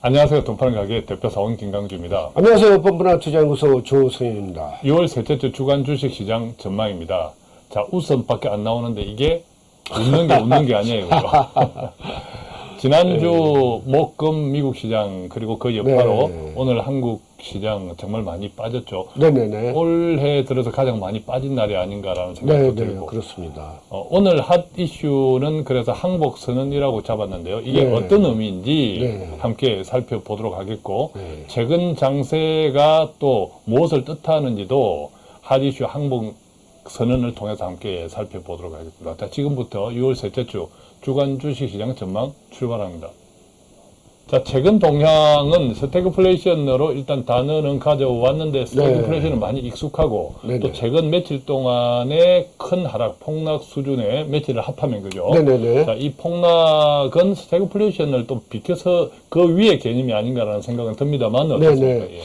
안녕하세요. 돈파는 가게 대표 사원 김강주입니다. 안녕하세요. 뻔뻔한 투자연구소 조성현입니다. 6월 셋째 주 주간 주식시장 전망입니다. 자, 웃음밖에 안 나오는데 이게 웃는 게 웃는 게 아니에요. 지난주 목금 미국 시장 그리고 그 여파로 네. 오늘 한국 시장 정말 많이 빠졌죠. 네네네. 올해 들어서 가장 많이 빠진 날이 아닌가라는 생각도 네네. 들고 그렇습니다. 어, 오늘 핫 이슈는 그래서 항복 선언이라고 잡았는데요. 이게 네. 어떤 의미인지 네. 함께 살펴보도록 하겠고 네. 최근 장세가 또 무엇을 뜻하는지도 핫 이슈 항복 선언을 통해서 함께 살펴보도록 하겠습니다. 자, 지금부터 6월 셋째 주 주간 주식시장 전망 출발합니다. 자, 최근 동향은 스태그플레이션으로 일단 단어는 가져왔는데 스태그플레이션은 많이 익숙하고 네네. 또 최근 며칠 동안의 큰 하락, 폭락 수준의 며칠을 합하면 그죠? 네네네. 자, 이 폭락은 스태그플레이션을 또 비켜서 그 위의 개념이 아닌가라는 생각은 듭니다만 어떻습니까? 네네. 예.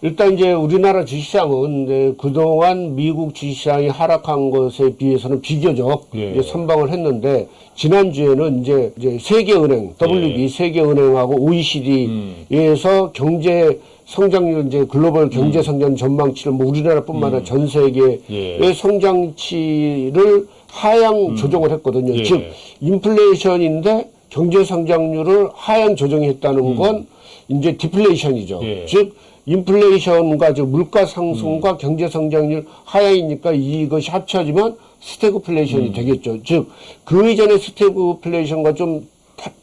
일단 이제 우리나라 주식시장은 그동안 미국 주식시장이 하락한 것에 비해서는 비교적 예. 선방을 했는데 지난주에는 이제, 이제 세계은행, WB 예. 세계은행하고 음. OECD에서 경제 성장률 이제 글로벌 경제 성장 전망치를 뭐 우리나라뿐만 아니라 전 세계의 음. 예. 성장치를 하향 조정을 했거든요. 예. 즉 인플레이션인데 경제 성장률을 하향 조정했다는 건 이제 디플레이션이죠. 음. 예. 즉 인플레이션과 즉 물가 상승과 경제 성장률 하향이니까 이것이 합쳐지면 스태그플레이션이 되겠죠. 즉 그 이전의 스태그플레이션과 좀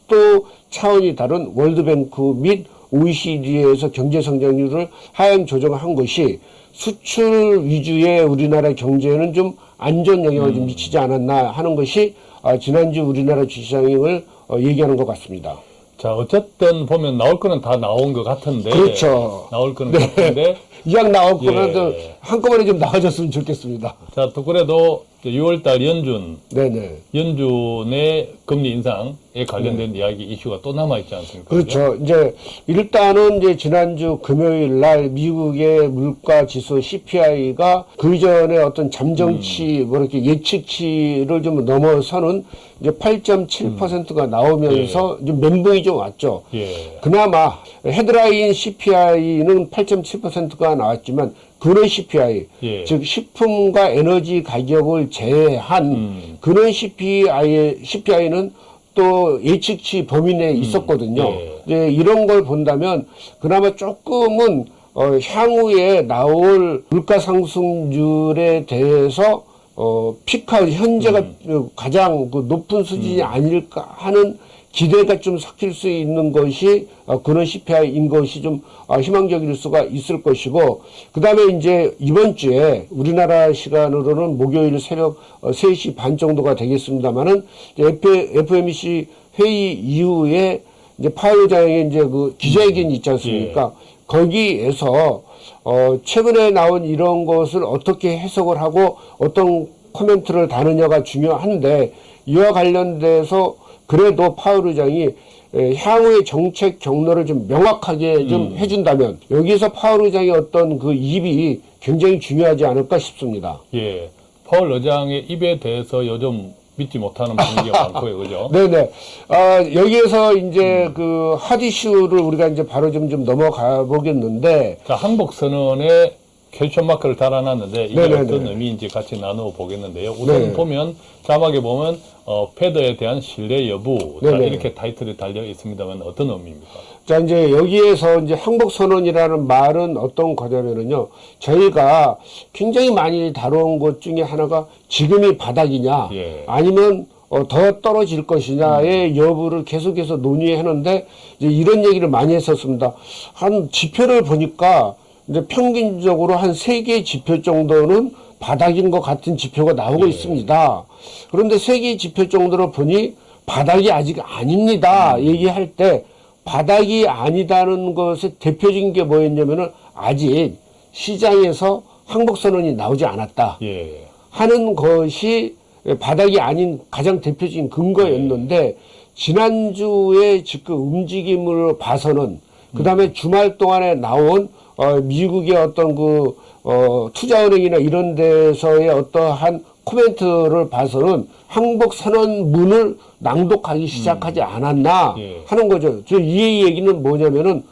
또 차원이 다른 World Bank 및 OECD에서 경제 성장률을 하향 조정한 것이 수출 위주의 우리나라 경제에는 좀 안 좋은 영향을 좀 미치지 않았나 하는 것이 아, 지난주 우리나라 주시장을 어, 얘기하는 것 같습니다. 자, 어쨌든 보면 나올 거는 다 나온 것 같은데. 그렇죠. 나올 거는 같은데. 이왕 나올 거는 예. 또 한꺼번에 좀 나와줬으면 좋겠습니다. 자, 또 그래도 6월달 연준, 네네. 연준의 금리 인상에 관련된 이야기 이슈가 또 남아 있지 않습니까? 네. 그렇죠. 이제 일단은 이제 지난주 금요일 날 미국의 물가 지수 CPI가 그 이전에 어떤 잠정치 뭐 이렇게 예측치를 좀 넘어서는 이제 8.7%가 나오면서 좀 멘붕이 좀 왔죠. 예. 그나마 헤드라인 CPI는 8.7%가 나왔지만 근원 CPI, 예. 즉 식품과 에너지 가격을 제외한 음. 근원 CPI, CPI는 또 예측치 범위 내에 있었거든요. 예. 이제 이런 걸 본다면 그나마 조금은 어, 향후에 나올 물가 상승률에 대해서 어, 피크아웃 현재가 음. 가장 그 높은 수준이 아닐까 하는 기대가 좀 섞일 수 있는 것이 어, 그런 CPI인 것이 좀 어, 희망적일 수가 있을 것이고 그 다음에 이제 이번 주에 우리나라 시간으로는 목요일 새벽 어, 3시 반 정도가 되겠습니다만은 FMC 회의 이후에 이제 파월 의장의 이제 그 기자회견이 있지 않습니까? 거기에서 어, 최근에 나온 이런 것을 어떻게 해석을 하고 어떤 코멘트를 다느냐가 중요한데 이와 관련돼서 그래도 파월 의장이 에, 향후의 정책 경로를 좀 명확하게 좀 해준다면 여기서 파월 의장의 어떤 그 입이 굉장히 중요하지 않을까 싶습니다. 예. 파월 의장의 입에 대해서 요즘 믿지 못하는 분위기가 많고요. 그죠? 네네. 아, 여기에서 이제 그 핫이슈를 우리가 이제 바로 좀, 좀 넘어가 보겠는데, 자, 선언에 캡션 마크를 달아놨는데 이게 네네네. 어떤 의미인지 같이 나누어 보겠는데요. 우선 네. 보면 자막에 보면 어, 패드에 대한 신뢰 여부 자. 이렇게 타이틀이 달려 있습니다만 어떤 의미입니까? 자, 이제 여기에서 이제 항복 선언이라는 말은 어떤 거냐면은요, 저희가 굉장히 많이 다뤄온 것 중에 하나가 지금이 바닥이냐, 예. 아니면 어, 더 떨어질 것이냐의 여부를 계속해서 논의했는데, 이제 이런 얘기를 많이 했었습니다. 한 지표를 보니까, 이제 평균적으로 한 세 개 지표 정도는 바닥인 것 같은 지표가 나오고 있습니다. 그런데 세 개 지표 정도로 보니 바닥이 아직 아닙니다. 얘기할 때 바닥이 아니다는 것의 대표적인 게 뭐였냐면은 아직 시장에서 항복선언이 나오지 않았다. 예. 하는 것이 바닥이 아닌 가장 대표적인 근거였는데 지난주에 지금 움직임을 봐서는 그 다음에 주말 동안에 나온 어, 미국의 어떤 그 어, 투자은행이나 이런 데서의 어떠한 코멘트를 봐서는 항복 선언문을 낭독하기 시작하지 않았나 예. 하는 거죠. 저이 얘기는 뭐냐면은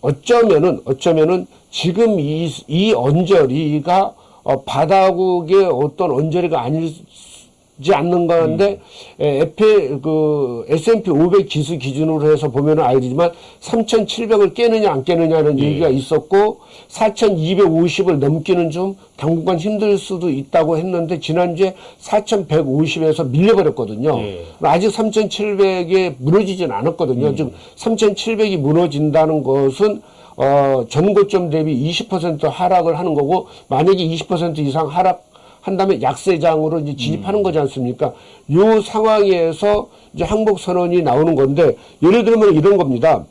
어쩌면은 어쩌면은 지금 이, 이 언저리가 어, 바다국의 어떤 언저리가 아니 지 않는 건데 에, 에페 그 S&P 500 지수 기준으로 해서 보면은 알지만 3,700을 깨느냐 안 깨느냐는 예. 얘기가 있었고 4,250을 넘기는 좀 당분간 힘들 수도 있다고 했는데 지난주에 4,150에서 밀려버렸거든요. 예. 아직 3,700에 무너지진 않았거든요. 음. 지금 3,700이 무너진다는 것은 어, 전고점 대비 20% 하락을 하는 거고 만약에 20% 이상 하락 한다면 약세장으로 이제 진입하는 음. 거지 않습니까? 요 상황에서 이제 항복 선언이 나오는 건데 예를 들면 이런 겁니다.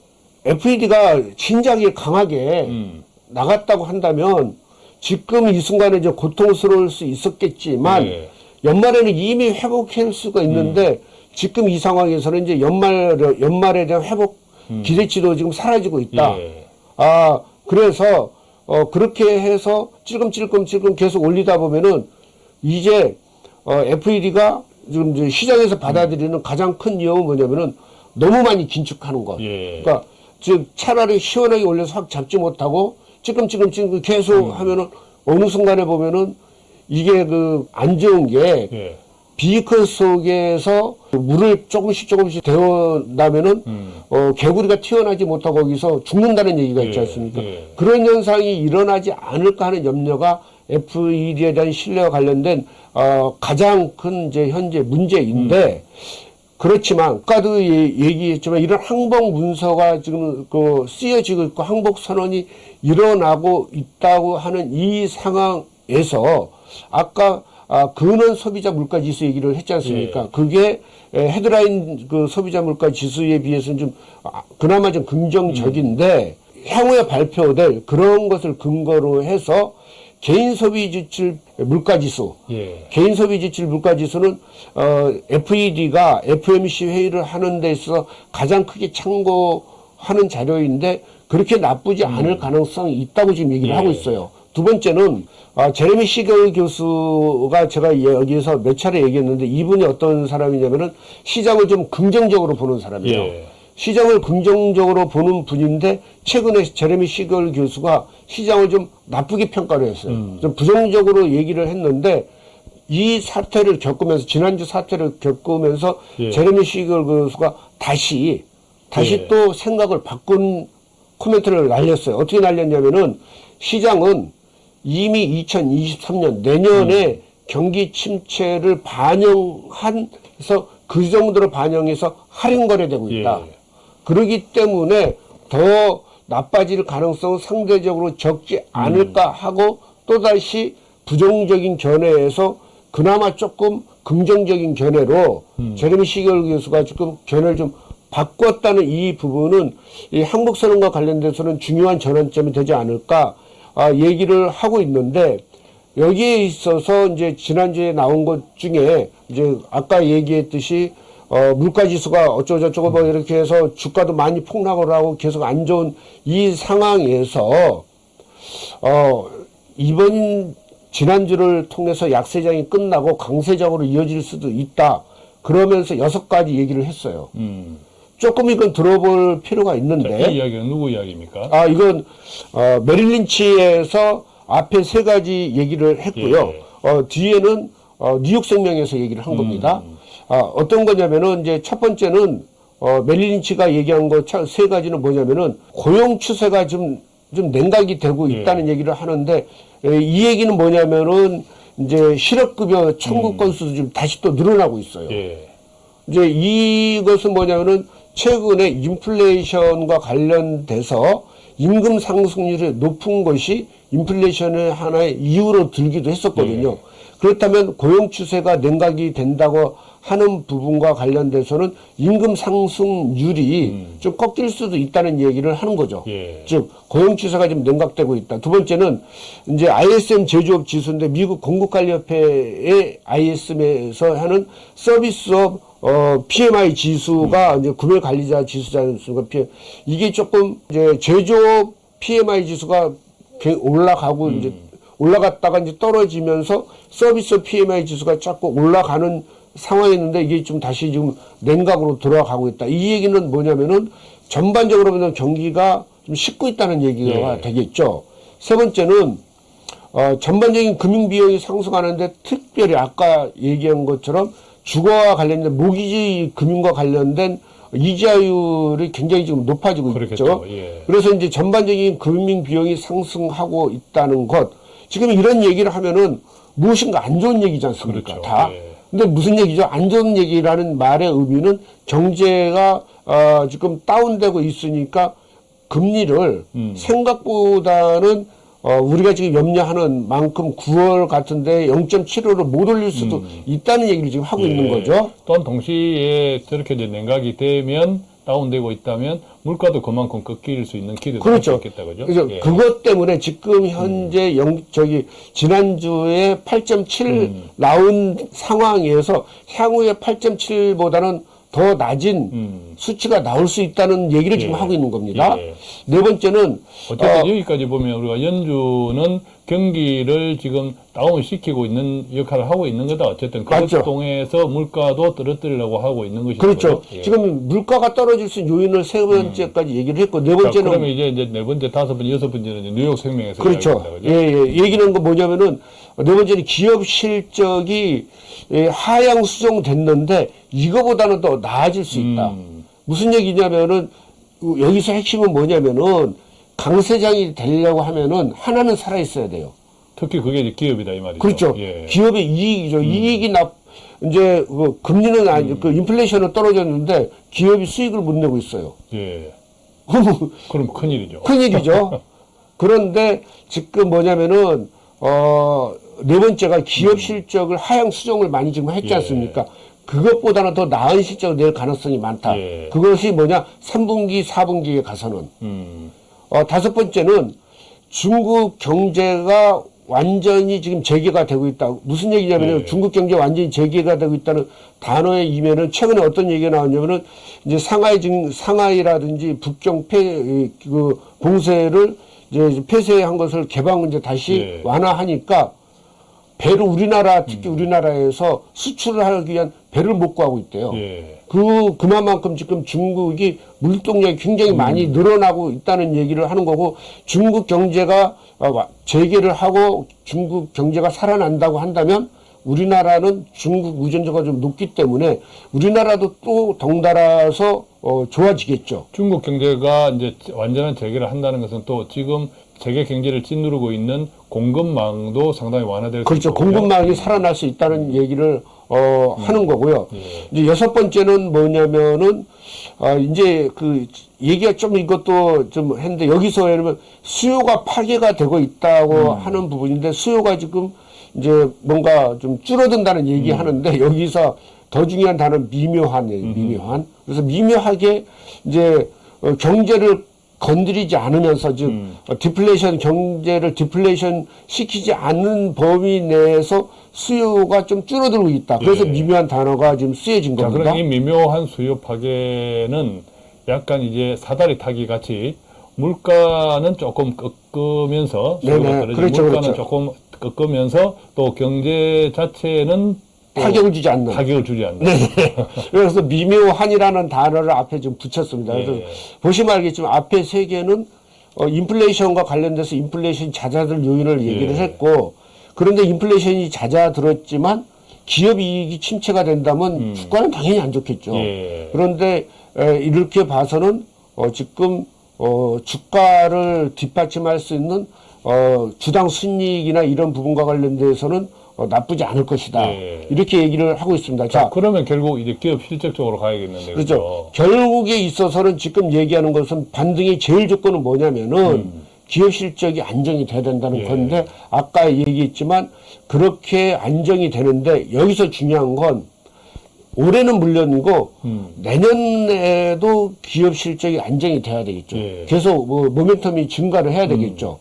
FED가 진작에 강하게 음. 나갔다고 한다면 지금 이 순간에 이제 고통스러울 수 있었겠지만 네. 연말에는 이미 회복할 수가 있는데 지금 이 상황에서는 이제 연말 연말에 대한 회복 기대치도 지금 사라지고 있다. 예. 아 그래서 어 그렇게 해서 찔끔찔끔찔끔 계속 올리다 보면은 이제 어 FED가 지금 이제 시장에서 받아들이는 가장 큰 위험은 뭐냐면은 너무 많이 긴축하는 것. 예. 그러니까 즉 차라리 시원하게 올려서 확 잡지 못하고 찔끔찔끔찔끔 계속 하면은 어느 순간에 보면은 이게 그 안 좋은 게 예. 비커 속에서 물을 조금씩 조금씩 데워나면은 음. 어, 개구리가 튀어나지 못하고 거기서 죽는다는 얘기가 있지 예, 않습니까? 예. 그런 현상이 일어나지 않을까 하는 염려가 FED에 대한 신뢰와 관련된 어, 가장 큰 이제 현재 문제인데 그렇지만 아까도 예- 얘기했지만 이런 항복 문서가 지금 그 쓰여지고 있고 항복 선언이 일어나고 있다고 하는 이 상황에서 아까 아, 근원 소비자 물가 지수 얘기를 했지 않습니까? 그게 에, 헤드라인 그 소비자 물가 지수에 비해서는 좀 아, 그나마 좀 긍정적인데 향후에 발표될 그런 것을 근거로 해서 개인 소비 지출 물가 지수 예. 개인 소비 지출 물가 지수는 어, FED가 FMC 회의를 하는 데 있어서 가장 크게 참고하는 자료인데 그렇게 나쁘지 않을 가능성이 있다고 지금 얘기를 예. 하고 있어요. 두 번째는 아, 제레미 시겔 교수가 제가 여기에서 몇 차례 얘기했는데 이분이 어떤 사람이냐면은 시장을 좀 긍정적으로 보는 사람이에요. 예. 시장을 긍정적으로 보는 분인데 최근에 제레미 시걸 교수가 시장을 좀 나쁘게 평가를 했어요. 음. 좀 부정적으로 얘기를 했는데 이 사태를 겪으면서 지난주 사태를 겪으면서 예. 제레미 시걸 교수가 다시 다시 예. 또 생각을 바꾼 코멘트를 날렸어요. 어떻게 날렸냐면은 시장은 이미 2023년 내년에 음. 경기 침체를 반영한 해서 그 정도로 반영해서 할인 거래되고 있다. 예. 그러기 때문에 더 나빠질 가능성은 상대적으로 적지 않을까 하고 또다시 부정적인 견해에서 그나마 조금 긍정적인 견해로 제레미 시결 교수가 지금 견해를 좀 바꿨다는 이 부분은 이 항복선언과 관련돼서는 중요한 전환점이 되지 않을까 아, 얘기를 하고 있는데 여기에 있어서 이제 지난주에 나온 것 중에 이제 아까 얘기했듯이 어, 물가 지수가 어쩌고저쩌고 뭐 이렇게 해서 주가도 많이 폭락을 하고 계속 안 좋은 이 상황에서 어, 이번 지난주를 통해서 약세장이 끝나고 강세장으로 이어질 수도 있다. 그러면서 여섯 가지 얘기를 했어요. 음. 조금 이건 들어볼 필요가 자, 있는데 이 이야기는 누구 이야기입니까? 아, 이건, 어, 메릴린치에서 앞에 세 가지 얘기를 했고요. 예. 어, 뒤에는, 어, 뉴욕 생명에서 얘기를 한 겁니다. 아, 어떤 거냐면은, 이제 첫 번째는, 어, 메릴린치가 얘기한 거 세 가지는 뭐냐면은, 고용 추세가 좀, 좀 냉각이 되고 있다는 얘기를 하는데, 에, 이 얘기는 뭐냐면은, 이제 실업급여 청구 건수도 좀 다시 또 늘어나고 있어요. 예. 이제 이것은 뭐냐면은 최근에 인플레이션과 관련돼서 임금 상승률이 높은 것이 인플레이션의 하나의 이유로 들기도 했었거든요. 그렇다면 고용 추세가 냉각이 된다고 하는 부분과 관련돼서는 임금 상승률이 좀 꺾일 수도 있다는 얘기를 하는 거죠. 예. 즉 고용 추세가 좀 냉각되고 있다. 두 번째는 이제 ISM 제조업 지수인데 미국 공급관리협회의 ISM에서 하는 서비스업 어, PMI 지수가 이제 구매 관리자 지수지 않습니까? P- 이게 조금 이제 제조업 PMI 지수가 개- 올라가고 이제 올라갔다가 이제 떨어지면서 서비스 PMI 지수가 자꾸 올라가는 상황이었는데 이게 좀 다시 지금 냉각으로 돌아가고 있다. 이 얘기는 뭐냐면은 전반적으로 보면 경기가 좀 식고 있다는 얘기가 예. 되겠죠. 세 번째는 어, 전반적인 금융 비용이 상승하는데 특별히 아까 얘기한 것처럼 주거와 관련된 모기지 금융과 관련된 이자율이 굉장히 지금 높아지고 그렇겠죠. 있죠. 예. 그래서 이제 전반적인 금융 비용이 상승하고 있다는 것. 지금 이런 얘기를 하면은 무엇인가 안 좋은 얘기지 않습니까? 그렇죠. 다. 예. 근데 무슨 얘기죠? 안 좋은 얘기라는 말의 의미는 경제가 어, 지금 다운되고 있으니까 금리를 음. 생각보다는 어, 우리가 지금 염려하는 만큼 9월 같은데 0.75를 못 올릴 수도 있다는 얘기를 지금 하고 있는 음. 예. 거죠. 또한 동시에 저렇게 이제 냉각이 되면 다운되고 있다면 물가도 그만큼 꺾일 수 있는 기대도 그렇죠. 있겠다 그죠? 그래서 예. 그것 때문에 지금 현재 영, 저기, 지난주에 8.7 음. 나온 상황에서 향후에 8.7보다는 더 낮은 음. 수치가 나올 수 있다는 얘기를 지금 예. 하고 있는 겁니다. 예. 네 번째는, 어쨌든 어, 여기까지 보면 우리가 연준은 경기를 지금 다운시키고 있는 역할을 하고 있는 거다. 어쨌든 그것 맞죠. 통해서 물가도 떨어뜨리려고 하고 있는 것이죠. 그렇죠. 예. 지금 물가가 떨어질 수 있는 요인을 세 번째까지 얘기를 했고, 네 자, 번째는 그러면 이제 이제 네 번째, 다섯 번째, 여섯 번째는 뉴욕 생명에서 그렇죠. 예? 예. 얘기는 거 뭐냐면은, 네 번째는 기업 실적이 예, 하향 수정됐는데, 이거보다는 더 나아질 수 있다. 음. 무슨 얘기냐면은, 어, 여기서 핵심은 뭐냐면은, 강세장이 되려고 하면은, 하나는 살아있어야 돼요. 특히 그게 이제 기업이다 이 말이죠. 그렇죠. 예. 기업의 이익이죠. 이익이 납, 이제, 그 금리는 아니, 그 인플레이션은 떨어졌는데, 기업이 수익을 못 내고 있어요. 예. 그럼 그럼 큰일이죠. 큰일이죠. 그런데 지금 뭐냐면은 어, 네 번째가 기업 실적을 하향 수정을 많이 지금 했지 음. 예. 않습니까? 그것보다는 더 나은 실적을 낼 가능성이 많다. 예. 그것이 뭐냐? 3분기, 4분기에 가서는. 음. 어, 다섯 번째는 중국 경제가 완전히 지금 재개가 되고 있다. 무슨 얘기냐면은 예. 중국 경제 완전히 재개가 되고 있다는 단어의 이면은 최근에 어떤 얘기가 나왔냐면은 이제 상하이 증 상하이라든지 북경 폐그 봉쇄를 이제 폐쇄한 것을 개방 이제 다시 예. 완화하니까 배를 우리나라 특히 음. 우리나라에서 수출을 하기 위한 배를 못 구하고 있대요. 예. 그 그만큼 지금 중국이 물동량이 굉장히 많이 음. 늘어나고 있다는 얘기를 하는 거고 중국 경제가 어, 와- 재개를 하고 중국 경제가 살아난다고 한다면 우리나라는 중국 의존도가 좀 높기 때문에 우리나라도 또 덩달아서 어, 좋아지겠죠. 중국 경제가 이제 완전한 재개를 한다는 것은 또 지금 세계 경제를 찐누르고 있는 공급망도 상당히 완화될 수 그렇죠. 있고요. 공급망이 살아날 수 있다는 얘기를 어, 하는 거고요. 예. 이제 여섯 번째는 뭐냐면은 아 이제 그 얘기가 좀 이것도 좀 했는데 여기서 예를 들면 수요가 파괴가 되고 있다고 음. 하는 부분인데 수요가 지금 이제 뭔가 좀 줄어든다는 얘기 음. 하는데 여기서 더 중요한 단어는 미묘한이에요. 미묘한. 그래서 미묘하게 이제 어, 경제를 건드리지 않으면서 즉 음. 어, 디플레이션 경제를 디플레이션 시키지 않는 범위 내에서 수요가 좀 줄어들고 있다. 그래서 예. 미묘한 단어가 지금 쓰여진 자, 겁니다. 그럼 이 미묘한 수요 파괴는 약간 이제 사다리 타기 같이 물가는 조금 꺾으면서 수요가. 떨어지고 그렇죠, 물가는 그렇죠. 조금 꺾으면서 또 경제 자체는 또 타격을 주지 않는. 타격을 주지 않는. 네. 그래서 미묘한이라는 단어를 앞에 좀 붙였습니다. 그래서 예. 보시면 알겠지만 앞에 세 개는 어, 인플레이션과 관련돼서 인플레이션 잦아들 요인을 얘기를 예. 했고 그런데 인플레이션이 잦아들었지만 기업 이익이 침체가 된다면 주가는 당연히 안 좋겠죠. 음. 예. 그런데 에, 이렇게 봐서는 어, 지금 어, 주가를 뒷받침할 수 있는 어, 주당 순이익이나 이런 부분과 관련돼서는 어, 나쁘지 않을 것이다. 예. 이렇게 얘기를 하고 있습니다. 자, 자, 그러면 결국 이제 기업 실적 쪽으로 가야겠는데. 그렇죠. 결국에 있어서는 지금 얘기하는 것은 반등의 제일 조건은 뭐냐면은 기업 실적이 안정이 돼야 된다는 음. 예. 건데 아까 얘기했지만 그렇게 안정이 되는데 여기서 중요한 건 올해는 물론이고 음. 내년에도 기업 실적이 안정이 돼야 되겠죠. 예. 계속 뭐 모멘텀이 증가를 해야 되겠죠.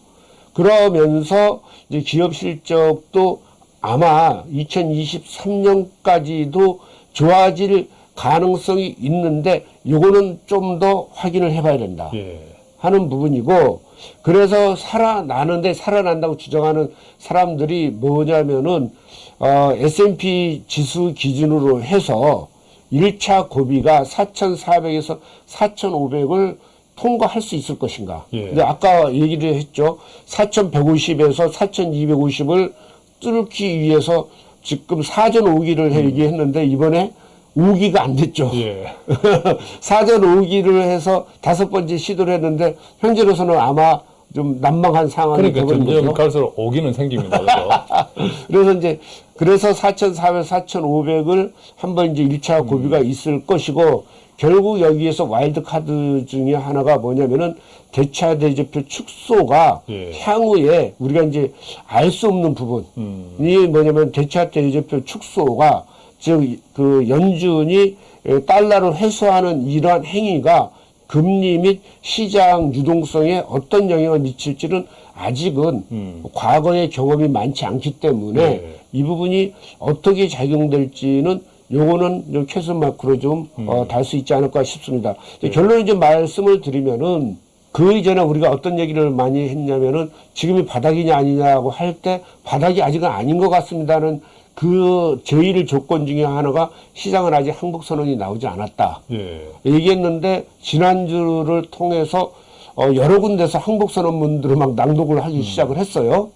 그러면서 이제 기업 실적도 아마 2023년까지도 좋아질 가능성이 있는데 요거는 좀 더 확인을 해봐야 된다. 예. 하는 부분이고 그래서 살아나는데 살아난다고 주장하는 사람들이 뭐냐면은 어, S&P 지수 기준으로 해서 1차 고비가 4,400에서 4,500을 통과할 수 있을 것인가. 예. 근데 아까 얘기를 했죠. 4,150에서 4,250을 뚫기 위해서 지금 사전 5기를 얘기했는데 이번에 5기가 안 됐죠. 예. 사전 5기를 해서 다섯 번째 시도를 했는데 현재로서는 아마 좀 난망한 상황이 그러니까 되고. 갈수록 오기는 생깁니다. 그래서. 그래서 이제 그래서 4,400, 4,500을 한번 이제 1차 고비가 음. 있을 것이고 결국 여기에서 와일드 카드 중에 하나가 뭐냐면은 대차 대조표 축소가 예. 향후에 우리가 이제 알 수 없는 부분이 음. 뭐냐면 대차 대조표 축소가 즉 그 연준이 에, 달러를 회수하는 이러한 행위가 금리 및 시장 유동성에 어떤 영향을 미칠지는 아직은 음. 과거의 경험이 많지 않기 때문에 네. 이 부분이 어떻게 작용될지는 요거는 좀 캐스 마크로 좀 음. 어, 달 수 있지 않을까 싶습니다. 네. 결론을 좀 말씀을 드리면은 그 이전에 우리가 어떤 얘기를 많이 했냐면은 지금이 바닥이냐 아니냐고 할 때 바닥이 아직은 아닌 것 같습니다는 그 제일 조건 중에 하나가 시장은 아직 항복 선언이 나오지 않았다. 예. 얘기했는데 지난주를 통해서 어, 여러 군데서 항복 선언문들을 막 낭독을 하기 시작을 했어요.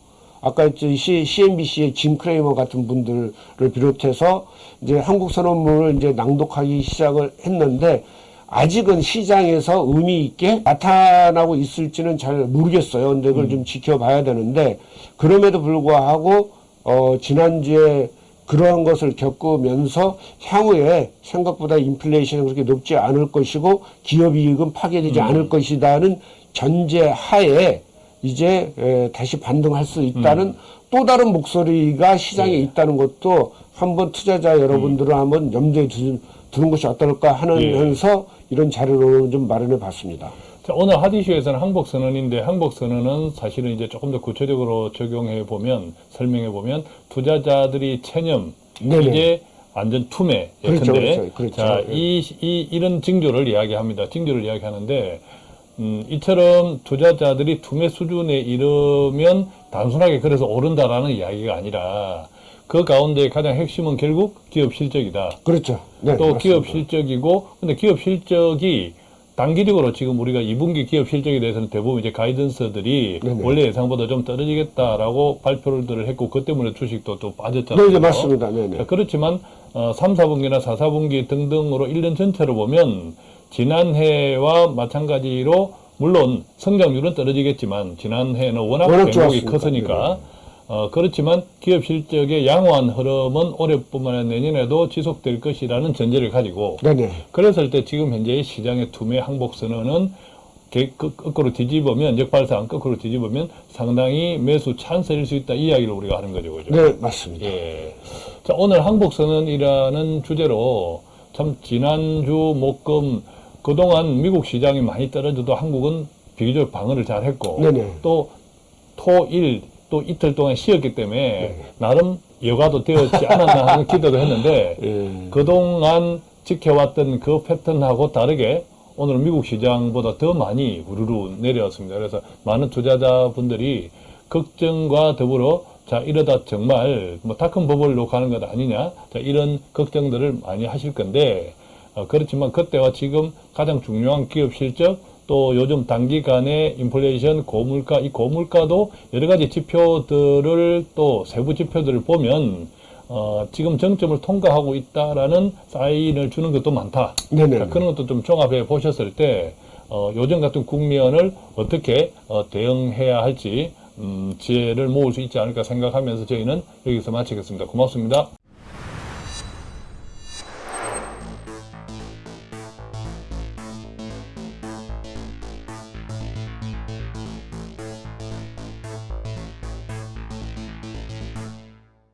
아까 저 CNBC의 짐 크레이머 같은 분들을 비롯해서 이제 한국 선언문을 이제 낭독하기 시작을 했는데 아직은 시장에서 의미 있게 나타나고 있을지는 잘 모르겠어요. 근데 그걸 좀 지켜봐야 되는데 그럼에도 불구하고 어 지난주에 그러한 것을 겪으면서 향후에 생각보다 인플레이션이 그렇게 높지 않을 것이고 기업 이익은 파괴되지 않을 것이다는 전제 하에 이제 에, 다시 반등할 수 있다는 또 다른 목소리가 시장에 있다는 것도 한번 투자자 여러분들은 한번 염두에 두, 두는 것이 어떨까 하면서 이런 자료를 좀 마련해 봤습니다. 자, 오늘 하디슈에서는 항복 선언인데 항복 선언은 사실은 이제 조금 더 구체적으로 적용해 보면 설명해 보면 투자자들이 체념 네네. 이제 완전 투매 그렇죠, 예컨대 그렇죠, 그렇죠. 자, 예. 이, 이 이런 징조를 이야기합니다. 징조를 이야기하는데 음, 이처럼 투자자들이 투매 수준에 이르면 단순하게 그래서 오른다라는 이야기가 아니라 그 가운데 가장 핵심은 결국 기업 실적이다. 그렇죠. 네, 또 맞습니다. 기업 실적이고 근데 기업 실적이 단기적으로 지금 우리가 2분기 기업 실적에 대해서는 대부분 이제 가이던스들이 네네. 원래 예상보다 좀 떨어지겠다라고 발표를 했고 그 때문에 주식도 또 빠졌잖아요. 네, 네, 맞습니다. 네, 네. 자, 그렇지만 어, 3, 4분기나 4, 4분기 등등으로 1년 전체로 보면 지난해와 마찬가지로 물론 성장률은 떨어지겠지만 지난해는 워낙 좋았으니까. 컸으니까 어, 그렇지만 기업 실적의 양호한 흐름은 올해뿐만 아니라 내년에도 지속될 것이라는 전제를 가지고 네네. 그랬을 때 지금 현재의 시장의 투매 항복 선언은 거- 거꾸로 뒤집으면 역발상 거꾸로 뒤집으면 상당히 매수 찬스일 수 있다 이 이야기를 우리가 하는 거죠, 그죠? 네, 맞습니다. 예. 자, 오늘 항복 선언이라는 주제로 참 지난주 목금 그동안 미국 시장이 많이 떨어져도 한국은 비교적 방어를 잘 했고 네네. 또 토일 또 이틀 동안 쉬었기 때문에 나름 여가도 되었지 않았나 하는 기대도 했는데 예. 그동안 지켜왔던 그 패턴하고 다르게 오늘 미국 시장보다 더 많이 우르르 내려왔습니다. 그래서 많은 투자자분들이 걱정과 더불어 자 이러다 정말 뭐 다큰 버블로 가는 것 아니냐 자 이런 걱정들을 많이 하실 건데 어, 그렇지만 그때와 지금 가장 중요한 기업 실적 또 요즘 단기간의 인플레이션 고물가 이 고물가도 여러 가지 지표들을 또 세부 지표들을 보면 어, 지금 정점을 통과하고 있다라는 사인을 주는 것도 많다. 네네. 자, 그런 것도 좀 종합해 보셨을 때 어, 요즘 같은 국면을 어떻게 어, 대응해야 할지 음, 지혜를 모을 수 있지 않을까 생각하면서 저희는 여기서 마치겠습니다. 고맙습니다.